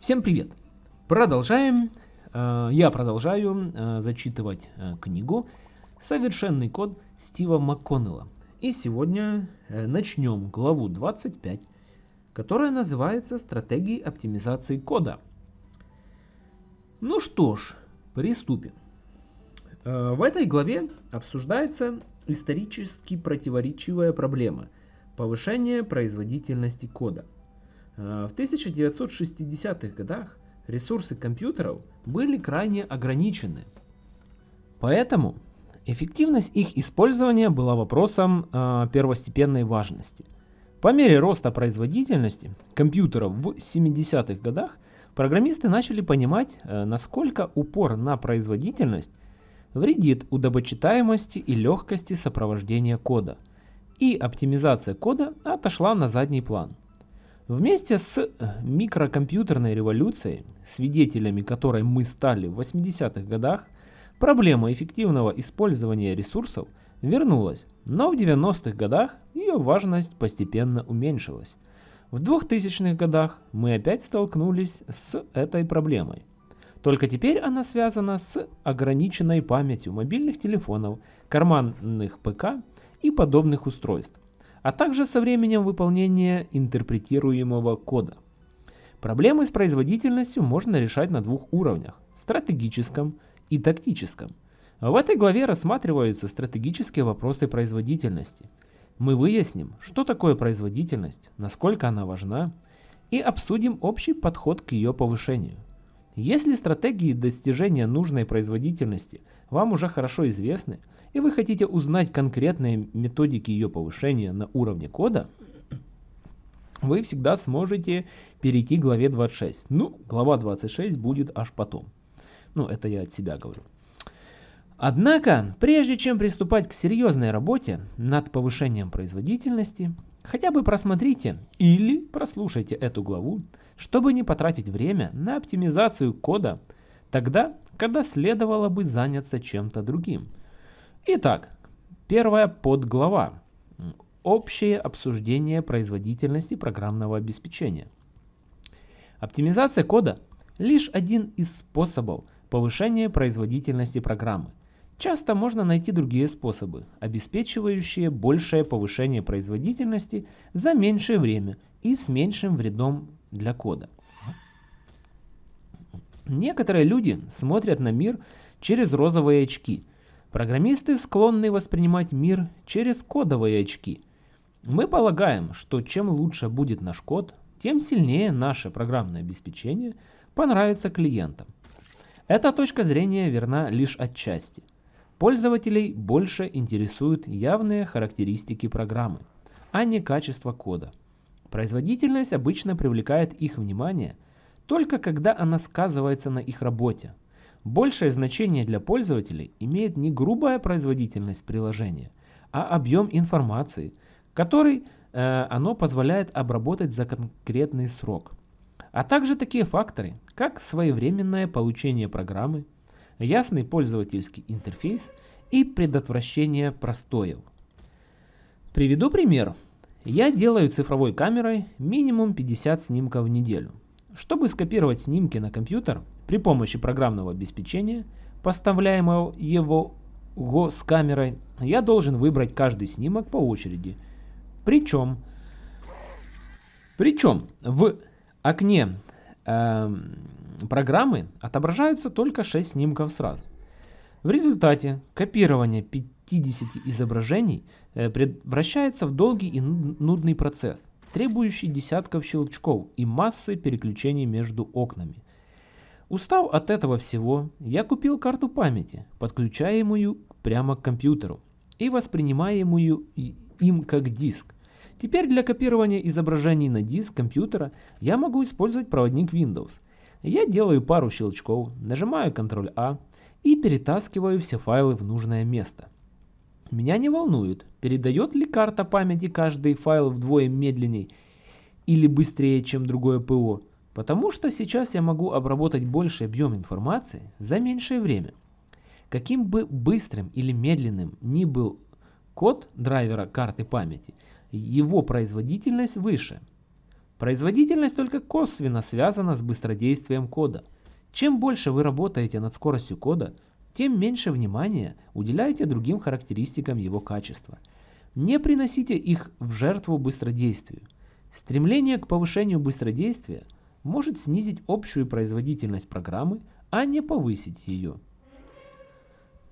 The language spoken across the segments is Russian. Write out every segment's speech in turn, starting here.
Всем привет! Продолжаем, э, я продолжаю э, зачитывать э, книгу «Совершенный код» Стива МакКоннелла. И сегодня начнем главу 25, которая называется «Стратегии оптимизации кода». Ну что ж, приступим. В этой главе обсуждается исторически противоречивая проблема – повышение производительности кода – в 1960-х годах ресурсы компьютеров были крайне ограничены. Поэтому эффективность их использования была вопросом э, первостепенной важности. По мере роста производительности компьютеров в 70-х годах программисты начали понимать, э, насколько упор на производительность вредит удобочитаемости и легкости сопровождения кода, и оптимизация кода отошла на задний план. Вместе с э, микрокомпьютерной революцией, свидетелями которой мы стали в 80-х годах, проблема эффективного использования ресурсов вернулась, но в 90-х годах ее важность постепенно уменьшилась. В 2000-х годах мы опять столкнулись с этой проблемой. Только теперь она связана с ограниченной памятью мобильных телефонов, карманных ПК и подобных устройств а также со временем выполнения интерпретируемого кода. Проблемы с производительностью можно решать на двух уровнях – стратегическом и тактическом. В этой главе рассматриваются стратегические вопросы производительности. Мы выясним, что такое производительность, насколько она важна, и обсудим общий подход к ее повышению. Если стратегии достижения нужной производительности вам уже хорошо известны, и вы хотите узнать конкретные методики ее повышения на уровне кода, вы всегда сможете перейти к главе 26. Ну, глава 26 будет аж потом. Ну, это я от себя говорю. Однако, прежде чем приступать к серьезной работе над повышением производительности, хотя бы просмотрите или прослушайте эту главу, чтобы не потратить время на оптимизацию кода тогда, когда следовало бы заняться чем-то другим – Итак, первая подглава. Общее обсуждение производительности программного обеспечения. Оптимизация кода – лишь один из способов повышения производительности программы. Часто можно найти другие способы, обеспечивающие большее повышение производительности за меньшее время и с меньшим вредом для кода. Некоторые люди смотрят на мир через розовые очки – Программисты склонны воспринимать мир через кодовые очки. Мы полагаем, что чем лучше будет наш код, тем сильнее наше программное обеспечение понравится клиентам. Эта точка зрения верна лишь отчасти. Пользователей больше интересуют явные характеристики программы, а не качество кода. Производительность обычно привлекает их внимание только когда она сказывается на их работе, Большее значение для пользователей имеет не грубая производительность приложения, а объем информации, который э, оно позволяет обработать за конкретный срок. А также такие факторы, как своевременное получение программы, ясный пользовательский интерфейс и предотвращение простоев. Приведу пример. Я делаю цифровой камерой минимум 50 снимков в неделю. Чтобы скопировать снимки на компьютер, при помощи программного обеспечения, поставляемого его с камерой, я должен выбрать каждый снимок по очереди. Причем, причем в окне э, программы отображаются только 6 снимков сразу. В результате копирование 50 изображений э, превращается в долгий и нудный процесс, требующий десятков щелчков и массы переключений между окнами – Устав от этого всего, я купил карту памяти, подключаемую прямо к компьютеру и воспринимаемую им как диск. Теперь для копирования изображений на диск компьютера я могу использовать проводник Windows. Я делаю пару щелчков, нажимаю Ctrl-A и перетаскиваю все файлы в нужное место. Меня не волнует, передает ли карта памяти каждый файл вдвое медленнее или быстрее, чем другое ПО. Потому что сейчас я могу обработать больший объем информации за меньшее время. Каким бы быстрым или медленным ни был код драйвера карты памяти, его производительность выше. Производительность только косвенно связана с быстродействием кода. Чем больше вы работаете над скоростью кода, тем меньше внимания уделяете другим характеристикам его качества. Не приносите их в жертву быстродействию. Стремление к повышению быстродействия может снизить общую производительность программы, а не повысить ее.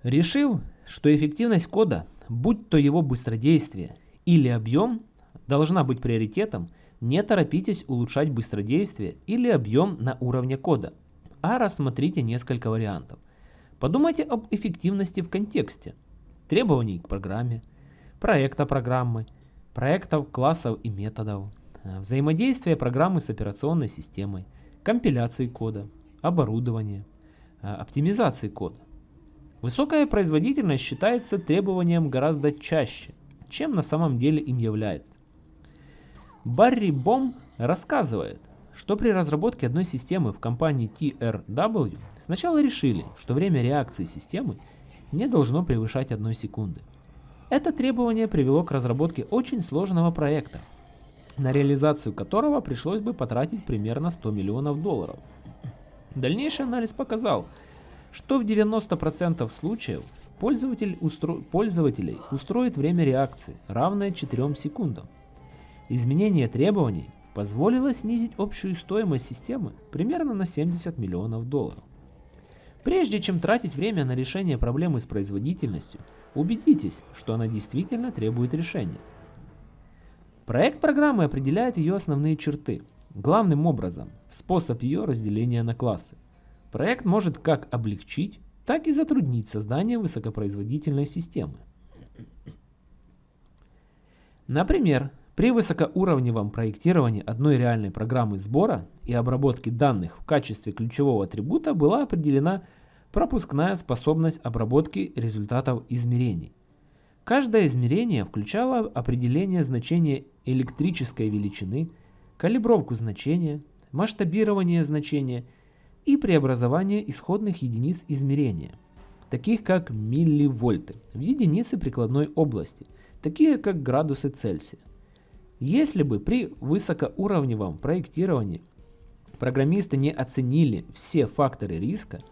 Решив, что эффективность кода, будь то его быстродействие или объем, должна быть приоритетом, не торопитесь улучшать быстродействие или объем на уровне кода, а рассмотрите несколько вариантов. Подумайте об эффективности в контексте, требований к программе, проекта программы, проектов, классов и методов, взаимодействия программы с операционной системой, компиляции кода, оборудования, оптимизации кода. Высокая производительность считается требованием гораздо чаще, чем на самом деле им является. Барри Бом рассказывает, что при разработке одной системы в компании TRW сначала решили, что время реакции системы не должно превышать одной секунды. Это требование привело к разработке очень сложного проекта, на реализацию которого пришлось бы потратить примерно 100 миллионов долларов. Дальнейший анализ показал, что в 90% случаев пользователь устро... пользователей устроит время реакции, равное 4 секундам. Изменение требований позволило снизить общую стоимость системы примерно на 70 миллионов долларов. Прежде чем тратить время на решение проблемы с производительностью, убедитесь, что она действительно требует решения. Проект программы определяет ее основные черты, главным образом способ ее разделения на классы. Проект может как облегчить, так и затруднить создание высокопроизводительной системы. Например, при высокоуровневом проектировании одной реальной программы сбора и обработки данных в качестве ключевого атрибута была определена пропускная способность обработки результатов измерений. Каждое измерение включало определение значения электрической величины, калибровку значения, масштабирование значения – и преобразование исходных единиц измерения, таких как милливольты, в единицы прикладной области, такие как градусы Цельсия. Если бы при высокоуровневом проектировании программисты не оценили все факторы риска,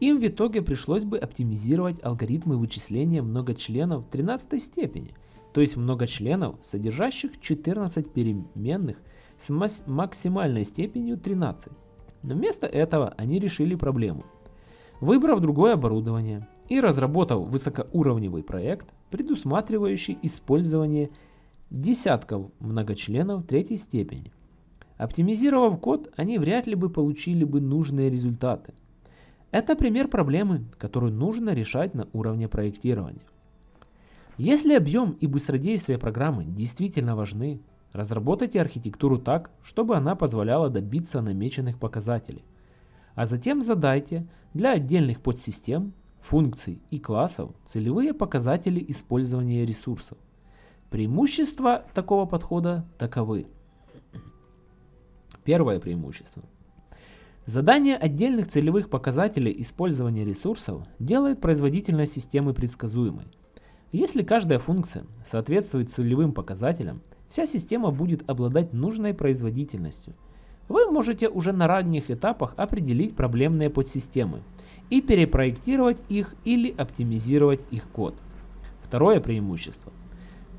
им в итоге пришлось бы оптимизировать алгоритмы вычисления многочленов 13 степени, то есть многочленов, содержащих 14 переменных с максимальной степенью 13. Но вместо этого они решили проблему. Выбрав другое оборудование и разработав высокоуровневый проект, предусматривающий использование десятков многочленов третьей степени. Оптимизировав код, они вряд ли бы получили бы нужные результаты. Это пример проблемы, которую нужно решать на уровне проектирования. Если объем и быстродействие программы действительно важны, Разработайте архитектуру так, чтобы она позволяла добиться намеченных показателей. А затем задайте для отдельных подсистем, функций и классов целевые показатели использования ресурсов. Преимущества такого подхода таковы. Первое преимущество. Задание отдельных целевых показателей использования ресурсов делает производительность системы предсказуемой. Если каждая функция соответствует целевым показателям, вся система будет обладать нужной производительностью. Вы можете уже на ранних этапах определить проблемные подсистемы и перепроектировать их или оптимизировать их код. Второе преимущество.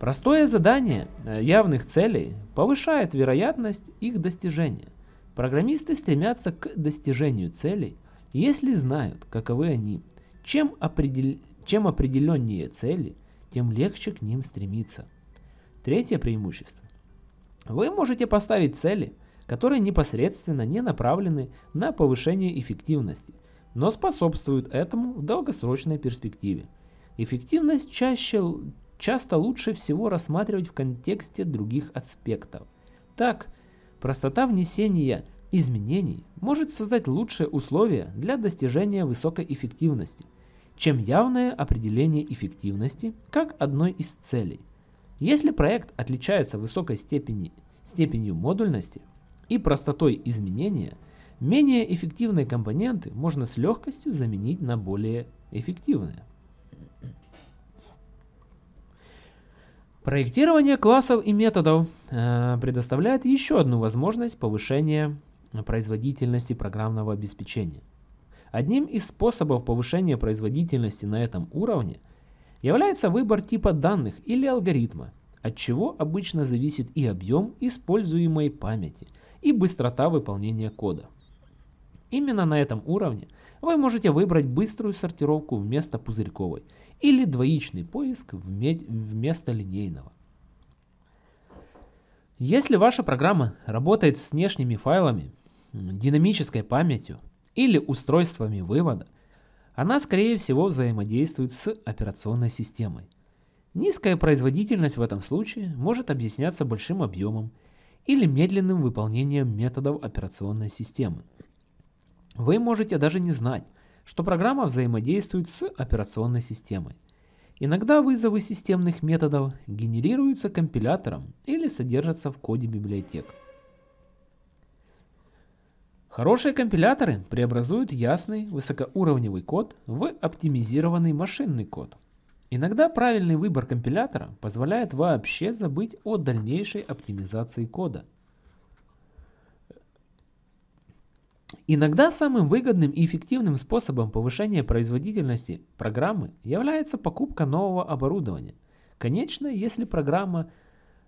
Простое задание э, явных целей повышает вероятность их достижения. Программисты стремятся к достижению целей, если знают, каковы они. Чем, определ... Чем определеннее цели, тем легче к ним стремиться. Третье преимущество. Вы можете поставить цели, которые непосредственно не направлены на повышение эффективности, но способствуют этому в долгосрочной перспективе. Эффективность чаще, часто лучше всего рассматривать в контексте других аспектов. Так, простота внесения изменений может создать лучшие условия для достижения высокой эффективности, чем явное определение эффективности как одной из целей – если проект отличается высокой степени, степенью модульности и простотой изменения, менее эффективные компоненты можно с легкостью заменить на более эффективные. Проектирование классов и методов э, предоставляет еще одну возможность повышения производительности программного обеспечения. Одним из способов повышения производительности на этом уровне является выбор типа данных или алгоритма, от чего обычно зависит и объем используемой памяти, и быстрота выполнения кода. Именно на этом уровне вы можете выбрать быструю сортировку вместо пузырьковой или двоичный поиск вместо линейного. Если ваша программа работает с внешними файлами, динамической памятью или устройствами вывода, она скорее всего взаимодействует с операционной системой. Низкая производительность в этом случае может объясняться большим объемом или медленным выполнением методов операционной системы. Вы можете даже не знать, что программа взаимодействует с операционной системой. Иногда вызовы системных методов генерируются компилятором или содержатся в коде библиотек. Хорошие компиляторы преобразуют ясный высокоуровневый код в оптимизированный машинный код. Иногда правильный выбор компилятора позволяет вообще забыть о дальнейшей оптимизации кода – Иногда самым выгодным и эффективным способом повышения производительности программы является покупка нового оборудования. Конечно, если программа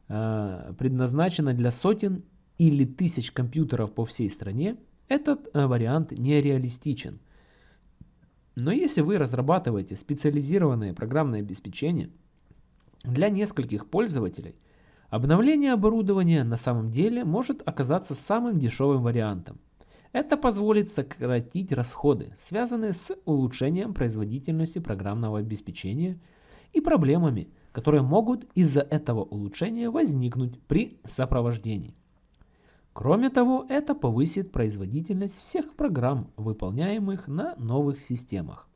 э, предназначена для сотен или тысяч компьютеров по всей стране, этот э, вариант нереалистичен. Но если вы разрабатываете специализированное программное обеспечение для нескольких пользователей, обновление оборудования на самом деле может оказаться самым дешевым вариантом. Это позволит сократить расходы, связанные с улучшением производительности программного обеспечения и проблемами, которые могут из-за этого улучшения возникнуть при сопровождении. Кроме того, это повысит производительность всех программ, выполняемых на новых системах.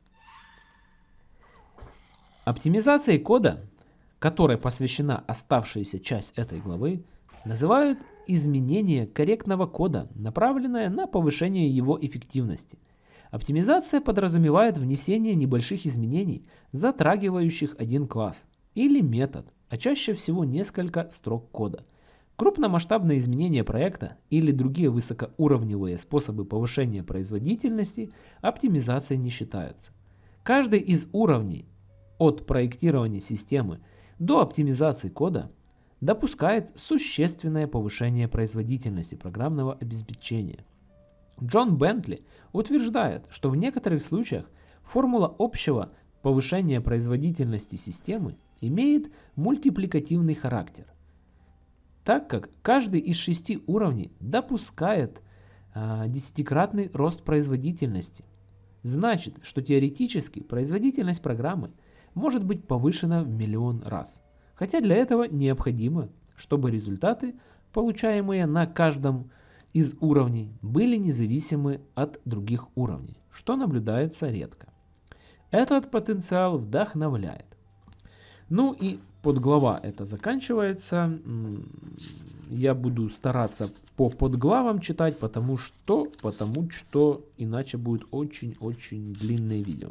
Оптимизацией кода, которой посвящена оставшаяся часть этой главы, называют изменение корректного кода, направленное на повышение его эффективности. Оптимизация подразумевает внесение небольших изменений, затрагивающих один класс или метод, а чаще всего несколько строк кода. Крупномасштабные изменения проекта или другие высокоуровневые способы повышения производительности оптимизацией не считаются. Каждый из уровней от проектирования системы до оптимизации кода допускает существенное повышение производительности программного обеспечения. Джон Бентли утверждает, что в некоторых случаях формула общего повышения производительности системы имеет мультипликативный характер, так как каждый из шести уровней допускает а, десятикратный рост производительности. Значит, что теоретически производительность программы может быть повышена в миллион раз. Хотя для этого необходимо, чтобы результаты, получаемые на каждом из уровней, были независимы от других уровней, что наблюдается редко. Этот потенциал вдохновляет. Ну и подглава это заканчивается. Я буду стараться по подглавам читать, потому что, потому что иначе будет очень-очень длинное видео.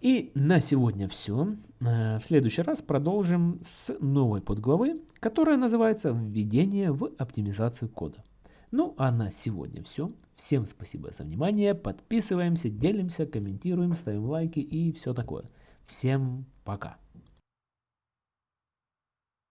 И на сегодня все. Э, в следующий раз продолжим с новой подглавы, которая называется «Введение в оптимизацию кода». Ну а на сегодня все. Всем спасибо за внимание. Подписываемся, делимся, комментируем, ставим лайки и все такое. Всем пока.